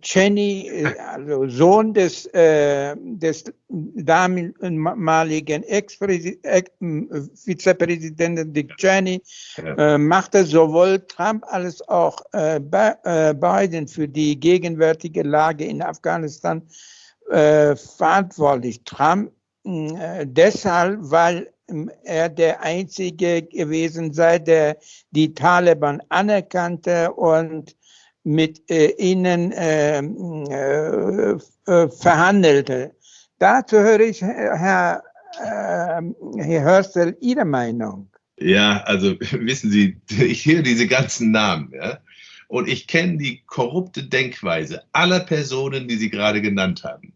Cheney, äh, also Sohn des, äh, des damaligen Ex-Vizepräsidenten Dick Cheney, äh, machte sowohl Trump als auch äh, äh, Biden für die gegenwärtige Lage in Afghanistan äh, verantwortlich. Trump deshalb, weil er der Einzige gewesen sei, der die Taliban anerkannte und mit äh, ihnen äh, äh, äh, verhandelte. Dazu höre ich, Herr, äh, Herr Hörstel, Ihre Meinung. Ja, also *laughs* wissen Sie, *laughs* ich höre diese ganzen Namen, ja, und ich kenne die korrupte Denkweise aller Personen, die Sie gerade genannt haben.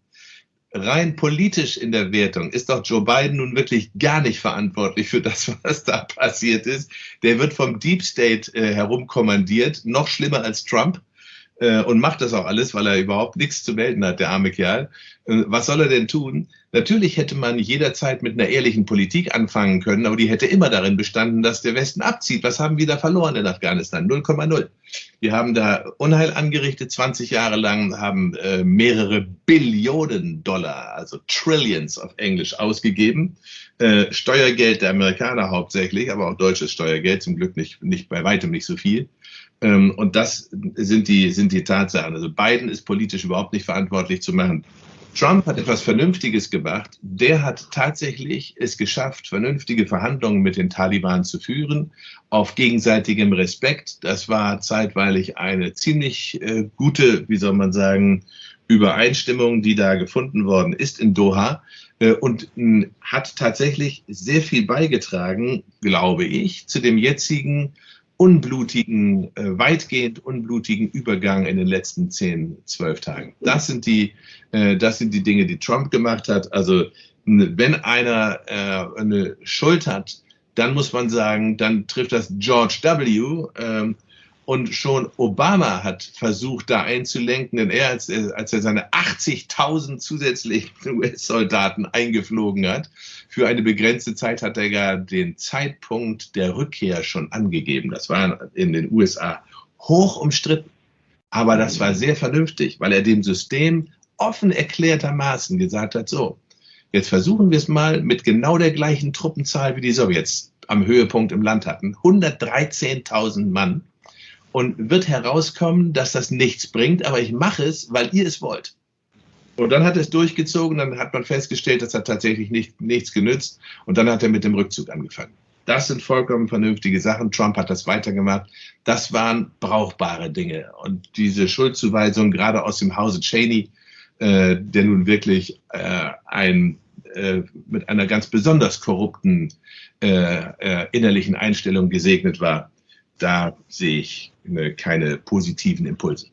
Rein politisch in der Wertung ist doch Joe Biden nun wirklich gar nicht verantwortlich für das, was da passiert ist. Der wird vom Deep State äh, herumkommandiert, noch schlimmer als Trump äh, und macht das auch alles, weil er überhaupt nichts zu melden hat, der arme Kerl. Äh, was soll er denn tun? Natürlich hätte man jederzeit mit einer ehrlichen Politik anfangen können, aber die hätte immer darin bestanden, dass der Westen abzieht. Was haben wir da verloren in Afghanistan? 0,0. Wir haben da Unheil angerichtet, 20 Jahre lang, haben äh, mehrere Billionen Dollar, also Trillions auf Englisch, ausgegeben. Äh, Steuergeld der Amerikaner hauptsächlich, aber auch deutsches Steuergeld, zum Glück nicht, nicht bei weitem nicht so viel. Ähm, und das sind die, sind die Tatsachen. Also Biden ist politisch überhaupt nicht verantwortlich zu machen. Trump hat etwas Vernünftiges gemacht. Der hat tatsächlich es geschafft, vernünftige Verhandlungen mit den Taliban zu führen, auf gegenseitigem Respekt. Das war zeitweilig eine ziemlich äh, gute, wie soll man sagen, Übereinstimmung, die da gefunden worden ist in Doha äh, und äh, hat tatsächlich sehr viel beigetragen, glaube ich, zu dem jetzigen unblutigen, äh, weitgehend unblutigen Übergang in den letzten zehn, zwölf Tagen. Das sind die, äh, das sind die Dinge, die Trump gemacht hat. Also wenn einer äh, eine Schuld hat, dann muss man sagen, dann trifft das George W. Ähm, und schon Obama hat versucht, da einzulenken, denn er, als er, als er seine 80.000 zusätzlichen *laughs* US-Soldaten eingeflogen hat, für eine begrenzte Zeit hat er ja den Zeitpunkt der Rückkehr schon angegeben. Das war in den USA hoch umstritten. Aber das war sehr vernünftig, weil er dem System offen erklärtermaßen gesagt hat, so, jetzt versuchen wir es mal mit genau der gleichen Truppenzahl, wie die Sowjets am Höhepunkt im Land hatten. 113.000 Mann und wird herauskommen, dass das nichts bringt, aber ich mache es, weil ihr es wollt. Und dann hat er es durchgezogen, dann hat man festgestellt, das hat tatsächlich nicht, nichts genützt und dann hat er mit dem Rückzug angefangen. Das sind vollkommen vernünftige Sachen. Trump hat das weitergemacht. Das waren brauchbare Dinge. Und diese Schuldzuweisung gerade aus dem Hause Cheney, äh, der nun wirklich äh, ein, äh, mit einer ganz besonders korrupten äh, äh, innerlichen Einstellung gesegnet war, da sehe ich keine positiven Impulse.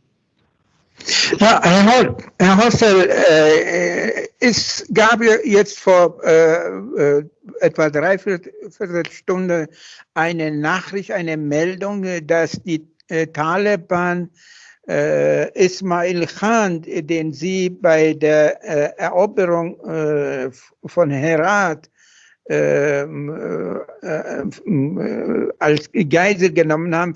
Ja, Herr, Herr Hostel, äh, es gab jetzt vor äh, äh, etwa dreiviertel Stunde eine Nachricht, eine Meldung, dass die äh, Taliban äh, Ismail Khan, den sie bei der äh, Eroberung von Herat äh, äh, als Geisel genommen haben,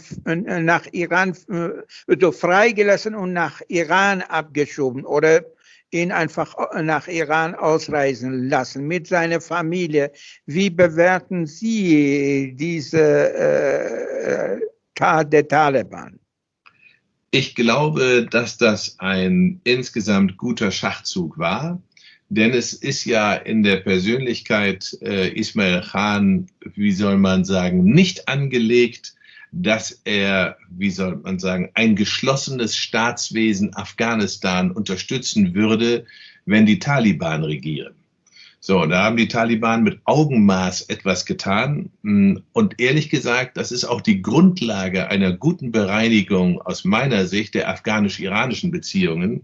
nach Iran, äh, freigelassen und nach Iran abgeschoben oder ihn einfach nach Iran ausreisen lassen mit seiner Familie. Wie bewerten Sie diese äh, Tat der Taliban? Ich glaube, dass das ein insgesamt guter Schachzug war denn es ist ja in der Persönlichkeit äh, Ismail Khan, wie soll man sagen, nicht angelegt, dass er, wie soll man sagen, ein geschlossenes Staatswesen Afghanistan unterstützen würde, wenn die Taliban regieren. So, da haben die Taliban mit Augenmaß etwas getan. Und ehrlich gesagt, das ist auch die Grundlage einer guten Bereinigung aus meiner Sicht der afghanisch-iranischen Beziehungen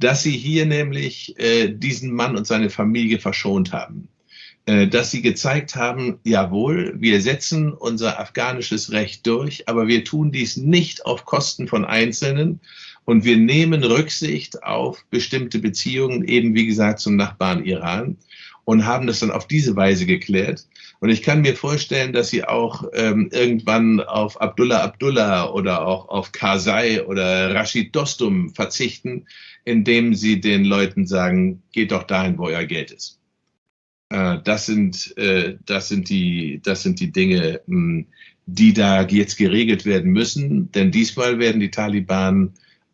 dass sie hier nämlich äh, diesen Mann und seine Familie verschont haben. Äh, dass sie gezeigt haben, jawohl, wir setzen unser afghanisches Recht durch, aber wir tun dies nicht auf Kosten von Einzelnen und wir nehmen Rücksicht auf bestimmte Beziehungen, eben wie gesagt zum Nachbarn Iran und haben das dann auf diese Weise geklärt. Und ich kann mir vorstellen, dass sie auch ähm, irgendwann auf Abdullah Abdullah oder auch auf Karzai oder Rashid Dostum verzichten, indem sie den Leuten sagen, geht doch dahin, wo euer Geld ist. Äh, das, sind, äh, das, sind die, das sind die Dinge, mh, hm, die da jetzt geregelt werden müssen. Denn diesmal werden die Taliban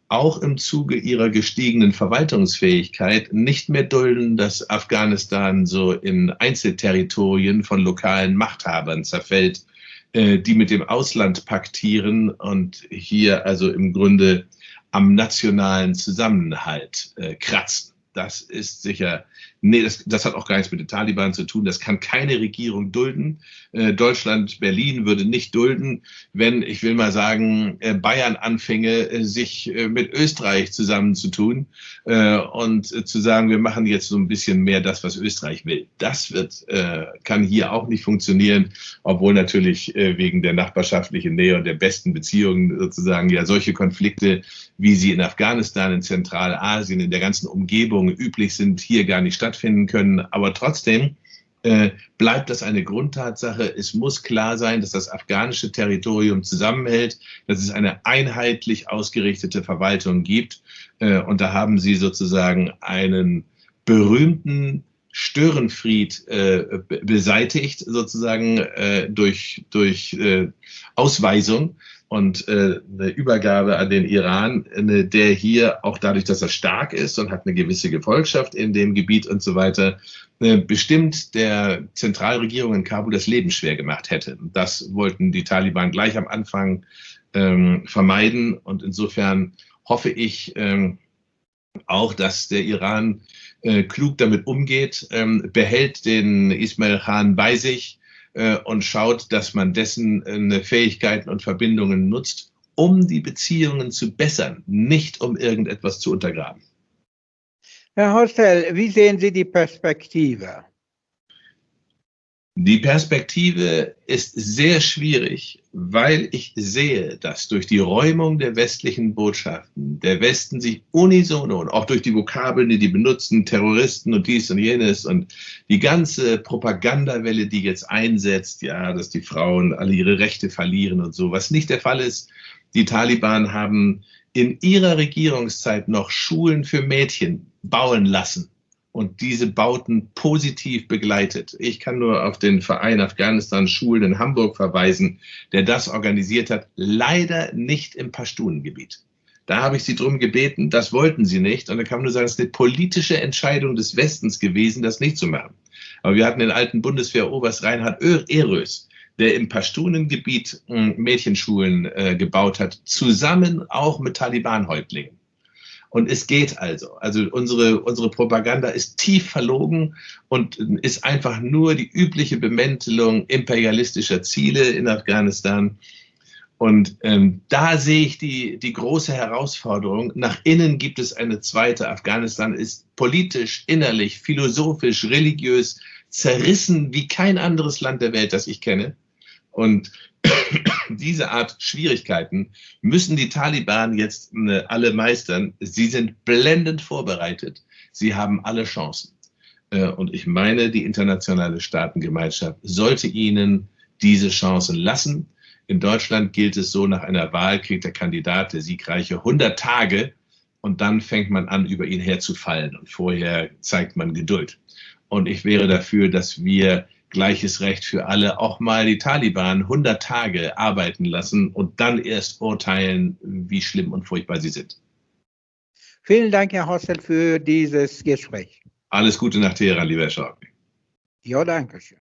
auch im Zuge ihrer gestiegenen Verwaltungsfähigkeit nicht mehr dulden, dass Afghanistan so in Einzelterritorien von lokalen Machthabern zerfällt, äh, die mit dem Ausland paktieren und hier also im Grunde am nationalen Zusammenhalt äh, kratzen. Das ist sicher Nee, das, das hat auch gar nichts mit den Taliban zu tun. Das kann keine Regierung dulden. Äh, Deutschland, Berlin würde nicht dulden, wenn, ich will mal sagen, äh, Bayern anfinge, äh, sich äh, mit Österreich zusammenzutun äh, und äh, zu sagen, wir machen jetzt so ein bisschen mehr das, was Österreich will. Das wird, kann hier auch nicht funktionieren, obwohl natürlich wegen der nachbarschaftlichen Nähe und der besten Beziehungen sozusagen ja solche Konflikte, wie sie in Afghanistan, in Zentralasien, in der ganzen Umgebung üblich sind, hier gar nicht stattfinden stattfinden können. Aber trotzdem äh, bleibt das eine Grundtatsache. Es muss klar sein, dass das afghanische Territorium zusammenhält, dass es eine einheitlich ausgerichtete Verwaltung gibt. Äh, und da haben Sie sozusagen einen berühmten Störenfried äh, beseitigt, sozusagen äh, durch, durch äh, Ausweisung und äh, eine Übergabe an den Iran, eine, der hier auch dadurch, dass er stark ist und hat eine gewisse Gefolgschaft in dem Gebiet und so weiter, äh, bestimmt der Zentralregierung in Kabul das Leben schwer gemacht hätte. Das wollten die Taliban gleich am Anfang ähm, vermeiden und insofern hoffe ich ähm, auch, dass der Iran äh, klug damit umgeht, ähm, behält den Ismail Khan bei sich äh, und schaut, dass man dessen äh, Fähigkeiten und Verbindungen nutzt, um die Beziehungen zu bessern, nicht um irgendetwas zu untergraben. Herr Hostel, wie sehen Sie die Perspektive? Die Perspektive ist sehr schwierig, weil ich sehe, dass durch die Räumung der westlichen Botschaften der Westen sich unisono und auch durch die Vokabeln, die die benutzen, Terroristen und dies und jenes und die ganze Propagandawelle, die jetzt einsetzt, ja, dass die Frauen alle ihre Rechte verlieren und so, was nicht der Fall ist. Die Taliban haben in ihrer Regierungszeit noch Schulen für Mädchen bauen lassen und diese Bauten positiv begleitet. Ich kann nur auf den Verein Afghanistan Schulen in Hamburg verweisen, der das organisiert hat, leider nicht im Pashtunengebiet. Da habe ich sie darum gebeten, das wollten sie nicht. Und da kann man nur sagen, es ist eine politische Entscheidung des Westens gewesen, das nicht zu machen. Aber wir hatten den alten Bundeswehroberst Reinhard Erös, der im Pashtunengebiet hm, Mädchenschulen äh, gebaut hat, zusammen auch mit Taliban-Häuptlingen. Und es geht also. Also unsere, unsere Propaganda ist tief verlogen und ist einfach nur die übliche Bemäntelung imperialistischer Ziele in Afghanistan. Und ähm, da sehe ich die, die große Herausforderung. Nach innen gibt es eine zweite. Afghanistan ist politisch, innerlich, philosophisch, religiös zerrissen wie kein anderes Land der Welt, das ich kenne. Und *coughs* diese Art Schwierigkeiten müssen die Taliban jetzt äh, alle meistern. Sie sind blendend vorbereitet. Sie haben alle Chancen. Äh, und ich meine, die internationale Staatengemeinschaft sollte ihnen diese Chancen lassen. In Deutschland gilt es so, nach einer Wahl kriegt der Kandidat, der siegreiche, 100 Tage und dann fängt man an, über ihn herzufallen. Und vorher zeigt man Geduld. Und ich wäre dafür, dass wir gleiches Recht für alle auch mal die Taliban 100 Tage arbeiten lassen und dann erst urteilen, wie schlimm und furchtbar sie sind. Vielen Dank, Herr Hossel, für dieses Gespräch. Alles Gute nach Teheran, lieber Herr Schork. Ja, danke schön.